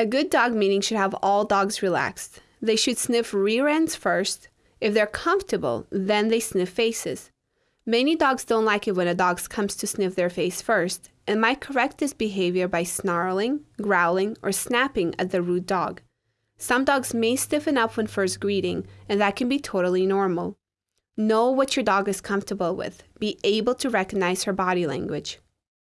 A good dog meeting should have all dogs relaxed. They should sniff rear ends first. If they're comfortable, then they sniff faces. Many dogs don't like it when a dog comes to sniff their face first and might correct this behavior by snarling, growling, or snapping at the rude dog. Some dogs may stiffen up when first greeting, and that can be totally normal. Know what your dog is comfortable with. Be able to recognize her body language.